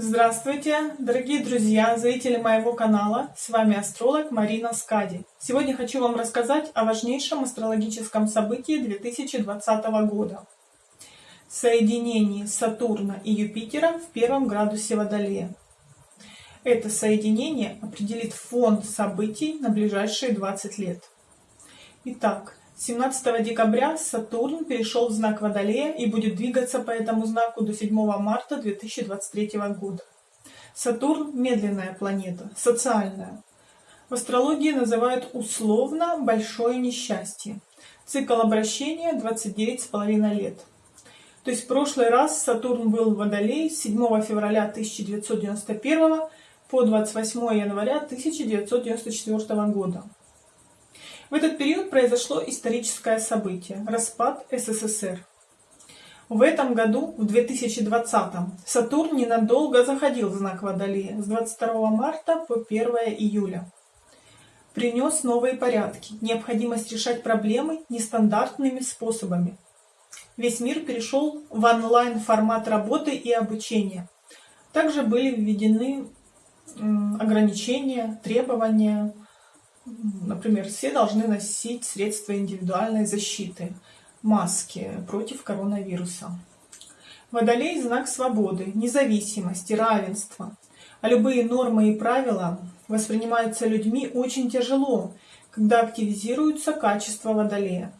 Здравствуйте, дорогие друзья, зрители моего канала. С вами астролог Марина Скади. Сегодня хочу вам рассказать о важнейшем астрологическом событии 2020 года. Соединении Сатурна и Юпитера в первом градусе Водолея. Это соединение определит фон событий на ближайшие 20 лет. Итак, 17 декабря Сатурн перешел в знак Водолея и будет двигаться по этому знаку до 7 марта 2023 года. Сатурн – медленная планета, социальная. В астрологии называют условно большое несчастье. Цикл обращения 29,5 лет. То есть в прошлый раз Сатурн был в Водолее с 7 февраля 1991 по 28 января 1994 года. В этот период произошло историческое событие – распад СССР. В этом году, в 2020, Сатурн ненадолго заходил в знак Водолея с 22 марта по 1 июля. Принес новые порядки, необходимость решать проблемы нестандартными способами. Весь мир перешел в онлайн-формат работы и обучения. Также были введены ограничения, требования, Например, все должны носить средства индивидуальной защиты, маски против коронавируса. Водолей – знак свободы, независимости, равенства. А любые нормы и правила воспринимаются людьми очень тяжело, когда активизируются качества Водолея.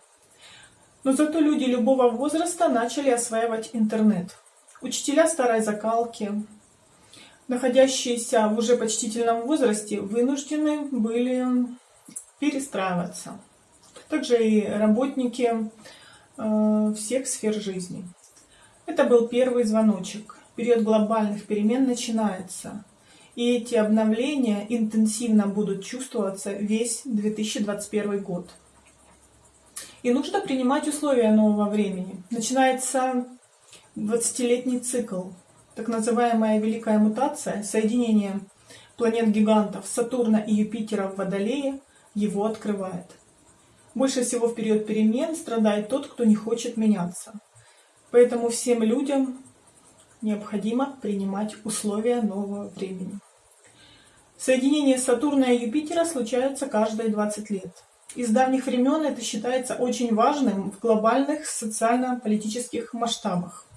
Но зато люди любого возраста начали осваивать интернет. Учителя старой закалки, находящиеся в уже почтительном возрасте, вынуждены были перестраиваться. Также и работники э, всех сфер жизни. Это был первый звоночек. Период глобальных перемен начинается. И эти обновления интенсивно будут чувствоваться весь 2021 год. И нужно принимать условия нового времени. Начинается 20-летний цикл, так называемая великая мутация, соединение планет-гигантов Сатурна и Юпитера в Водолее его открывает. Больше всего в период перемен страдает тот, кто не хочет меняться. Поэтому всем людям необходимо принимать условия нового времени. Соединение Сатурна и Юпитера случаются каждые 20 лет. Из давних времен это считается очень важным в глобальных социально-политических масштабах.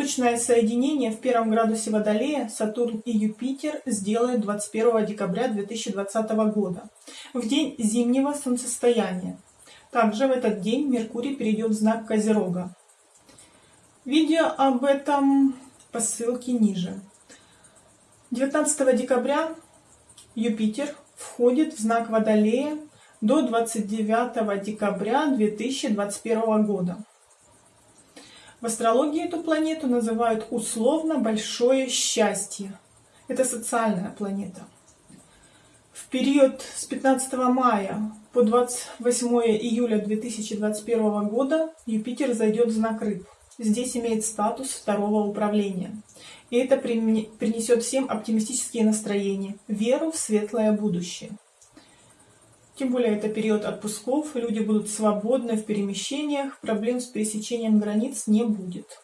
Точное соединение в первом градусе Водолея Сатурн и Юпитер сделают 21 декабря 2020 года, в день зимнего солнцестояния. Также в этот день Меркурий перейдет в знак Козерога. Видео об этом по ссылке ниже. 19 декабря Юпитер входит в знак Водолея до 29 декабря 2021 года. В астрологии эту планету называют условно большое счастье. Это социальная планета. В период с 15 мая по 28 июля 2021 года Юпитер зайдет в знак Рыб. Здесь имеет статус второго управления. И это принесет всем оптимистические настроения, веру в светлое будущее. Тем более это период отпусков, люди будут свободны в перемещениях, проблем с пересечением границ не будет.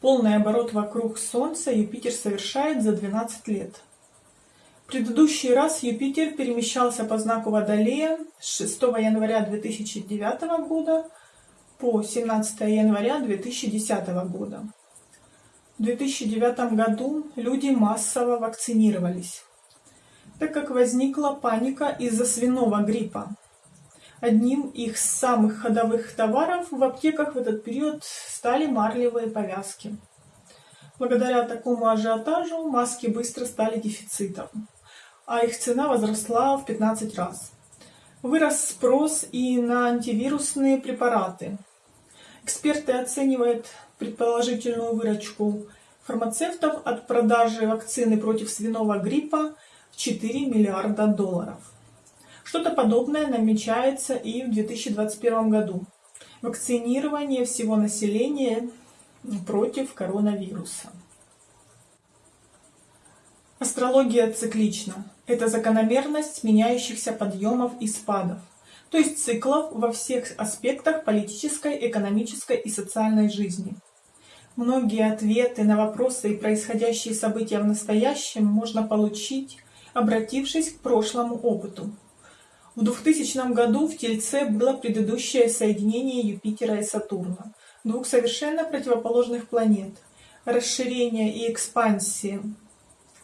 Полный оборот вокруг Солнца Юпитер совершает за 12 лет. предыдущий раз Юпитер перемещался по знаку Водолея с 6 января 2009 года по 17 января 2010 года. В 2009 году люди массово вакцинировались так как возникла паника из-за свиного гриппа. Одним из самых ходовых товаров в аптеках в этот период стали марлевые повязки. Благодаря такому ажиотажу маски быстро стали дефицитом, а их цена возросла в 15 раз. Вырос спрос и на антивирусные препараты. Эксперты оценивают предположительную выручку фармацевтов от продажи вакцины против свиного гриппа 4 миллиарда долларов. Что-то подобное намечается и в 2021 году. Вакцинирование всего населения против коронавируса. Астрология циклична. Это закономерность меняющихся подъемов и спадов, то есть циклов во всех аспектах политической, экономической и социальной жизни. Многие ответы на вопросы и происходящие события в настоящем можно получить, обратившись к прошлому опыту. В 2000 году в Тельце было предыдущее соединение Юпитера и Сатурна, двух совершенно противоположных планет. Расширение и экспансия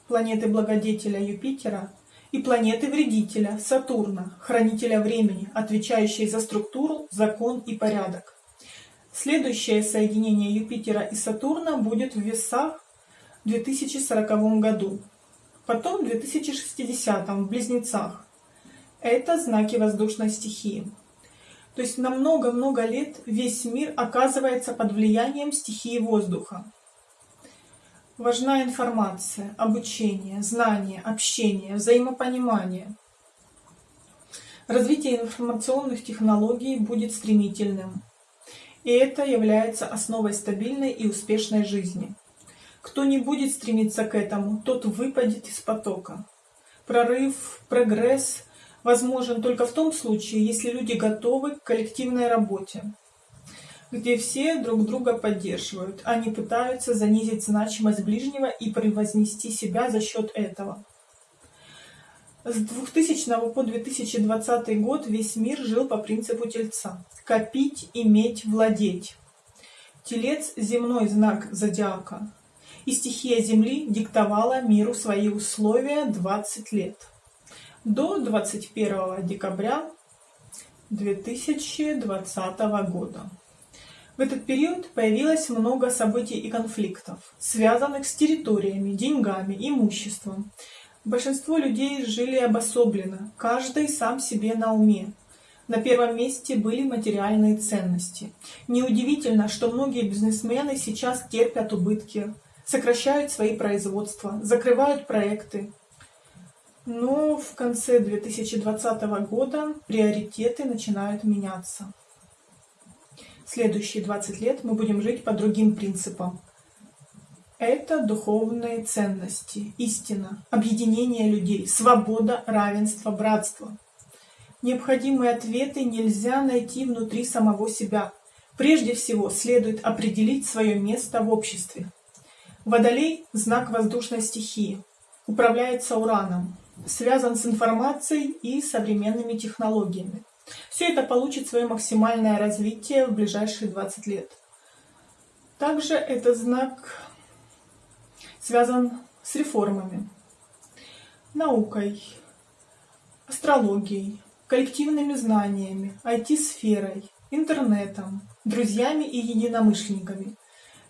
планеты Благодетеля Юпитера и планеты Вредителя Сатурна, хранителя времени, отвечающей за структуру, закон и порядок. Следующее соединение Юпитера и Сатурна будет в весах в 2040 году, потом в 2060 в Близнецах. Это знаки воздушной стихии. То есть на много-много лет весь мир оказывается под влиянием стихии воздуха. Важна информация, обучение, знание, общение, взаимопонимание. Развитие информационных технологий будет стремительным. И это является основой стабильной и успешной жизни. Кто не будет стремиться к этому, тот выпадет из потока. Прорыв, прогресс возможен только в том случае, если люди готовы к коллективной работе, где все друг друга поддерживают, а не пытаются занизить значимость ближнего и превознести себя за счет этого. С 2000 по 2020 год весь мир жил по принципу Тельца – копить, иметь, владеть. Телец – земной знак зодиака, и стихия Земли диктовала миру свои условия 20 лет. До 21 декабря 2020 года. В этот период появилось много событий и конфликтов, связанных с территориями, деньгами, имуществом, Большинство людей жили обособленно, каждый сам себе на уме. На первом месте были материальные ценности. Неудивительно, что многие бизнесмены сейчас терпят убытки, сокращают свои производства, закрывают проекты. Но в конце 2020 года приоритеты начинают меняться. Следующие 20 лет мы будем жить по другим принципам – это духовные ценности, истина, объединение людей, свобода, равенство, братство. Необходимые ответы нельзя найти внутри самого себя. Прежде всего следует определить свое место в обществе. Водолей – знак воздушной стихии, управляется ураном, связан с информацией и современными технологиями. Все это получит свое максимальное развитие в ближайшие 20 лет. Также это знак связан с реформами, наукой, астрологией, коллективными знаниями, IT-сферой, интернетом, друзьями и единомышленниками.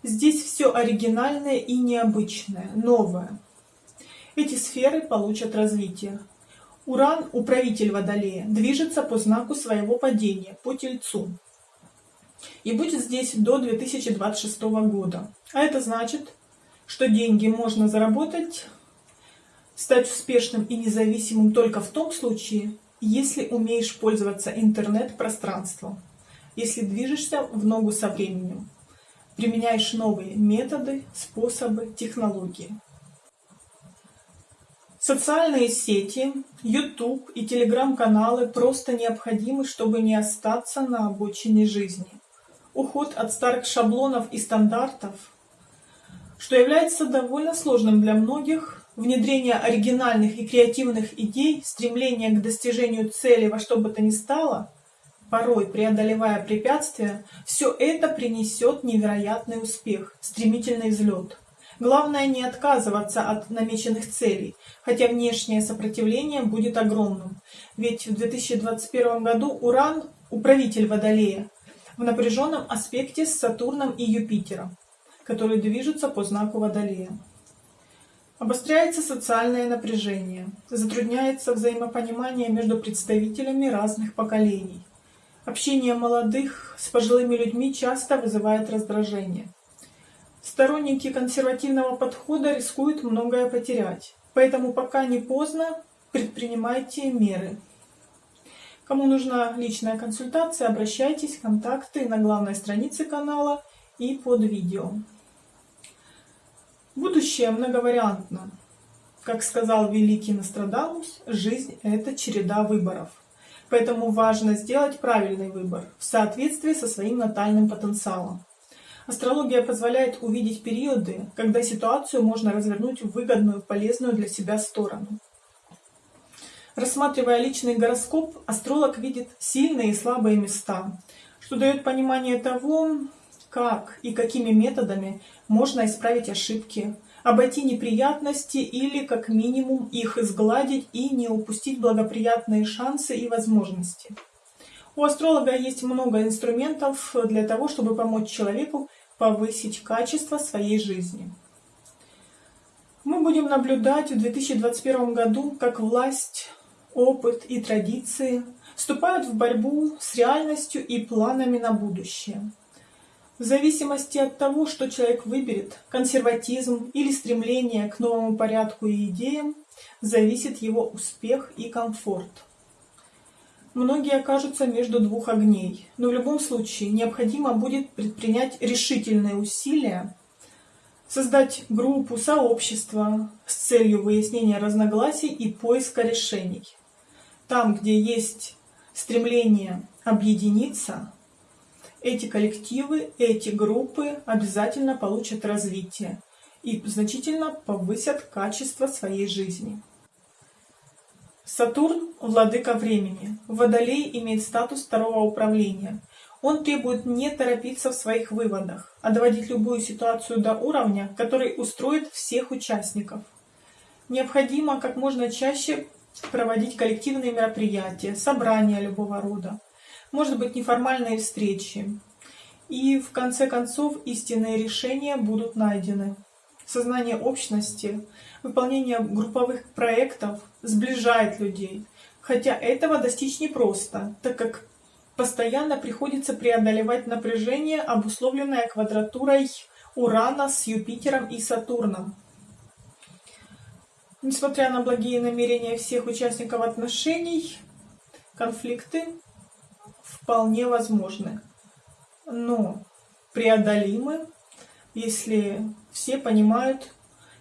Здесь все оригинальное и необычное, новое. Эти сферы получат развитие. Уран, управитель Водолея, движется по знаку своего падения, по Тельцу. И будет здесь до 2026 года. А это значит, что деньги можно заработать, стать успешным и независимым только в том случае, если умеешь пользоваться интернет-пространством, если движешься в ногу со временем, применяешь новые методы, способы, технологии. Социальные сети, YouTube и телеграм-каналы просто необходимы, чтобы не остаться на обочине жизни. Уход от старых шаблонов и стандартов – что является довольно сложным для многих. Внедрение оригинальных и креативных идей, стремление к достижению цели во что бы то ни стало, порой преодолевая препятствия, все это принесет невероятный успех, стремительный взлет. Главное не отказываться от намеченных целей, хотя внешнее сопротивление будет огромным. Ведь в 2021 году Уран, управитель Водолея, в напряженном аспекте с Сатурном и Юпитером которые движутся по знаку Водолея. Обостряется социальное напряжение, затрудняется взаимопонимание между представителями разных поколений. Общение молодых с пожилыми людьми часто вызывает раздражение. Сторонники консервативного подхода рискуют многое потерять, поэтому пока не поздно, предпринимайте меры. Кому нужна личная консультация, обращайтесь, контакты на главной странице канала и под видео. Будущее многовариантно. Как сказал великий Нострадамус, жизнь – это череда выборов. Поэтому важно сделать правильный выбор в соответствии со своим натальным потенциалом. Астрология позволяет увидеть периоды, когда ситуацию можно развернуть в выгодную, полезную для себя сторону. Рассматривая личный гороскоп, астролог видит сильные и слабые места, что дает понимание того, как и какими методами можно исправить ошибки, обойти неприятности или, как минимум, их изгладить и не упустить благоприятные шансы и возможности. У астролога есть много инструментов для того, чтобы помочь человеку повысить качество своей жизни. Мы будем наблюдать в 2021 году, как власть опыт и традиции вступают в борьбу с реальностью и планами на будущее. В зависимости от того, что человек выберет, консерватизм или стремление к новому порядку и идеям, зависит его успех и комфорт. Многие окажутся между двух огней, но в любом случае необходимо будет предпринять решительные усилия создать группу, сообщество с целью выяснения разногласий и поиска решений. Там, где есть стремление объединиться, эти коллективы, эти группы обязательно получат развитие и значительно повысят качество своей жизни. Сатурн – владыка времени. Водолей имеет статус второго управления. Он требует не торопиться в своих выводах, а доводить любую ситуацию до уровня, который устроит всех участников. Необходимо как можно чаще проводить коллективные мероприятия, собрания любого рода, может быть неформальные встречи. И в конце концов истинные решения будут найдены. Сознание общности, выполнение групповых проектов сближает людей, хотя этого достичь непросто, так как постоянно приходится преодолевать напряжение, обусловленное квадратурой Урана с Юпитером и Сатурном. Несмотря на благие намерения всех участников отношений, конфликты вполне возможны, но преодолимы, если все понимают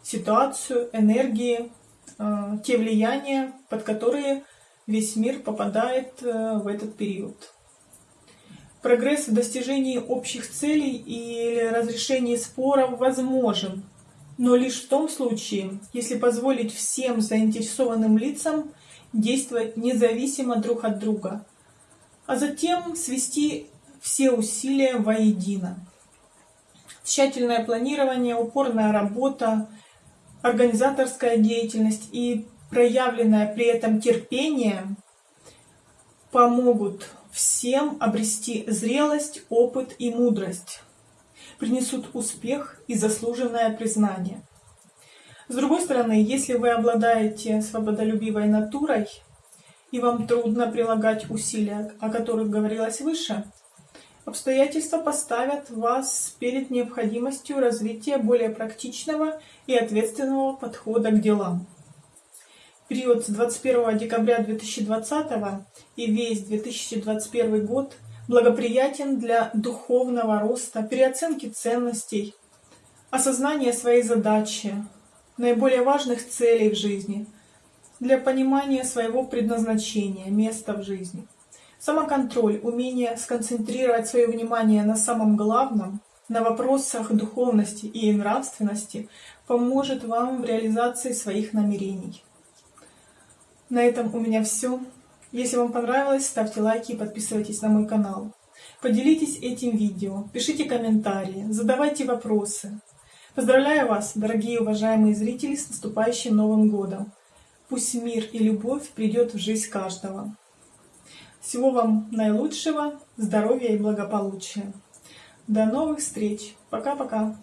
ситуацию, энергии, э, те влияния, под которые весь мир попадает э, в этот период. Прогресс в достижении общих целей или разрешении споров возможен, но лишь в том случае, если позволить всем заинтересованным лицам действовать независимо друг от друга, а затем свести все усилия воедино. Тщательное планирование, упорная работа, организаторская деятельность и проявленное при этом терпение помогут всем обрести зрелость, опыт и мудрость принесут успех и заслуженное признание. С другой стороны, если вы обладаете свободолюбивой натурой, и вам трудно прилагать усилия, о которых говорилось выше, обстоятельства поставят вас перед необходимостью развития более практичного и ответственного подхода к делам. Период с 21 декабря 2020 и весь 2021 год – благоприятен для духовного роста, переоценки ценностей, осознания своей задачи, наиболее важных целей в жизни, для понимания своего предназначения, места в жизни. Самоконтроль, умение сконцентрировать свое внимание на самом главном, на вопросах духовности и нравственности, поможет вам в реализации своих намерений. На этом у меня все. Если вам понравилось, ставьте лайки и подписывайтесь на мой канал. Поделитесь этим видео, пишите комментарии, задавайте вопросы. Поздравляю вас, дорогие уважаемые зрители, с наступающим Новым Годом! Пусть мир и любовь придет в жизнь каждого. Всего вам наилучшего, здоровья и благополучия. До новых встреч. Пока-пока.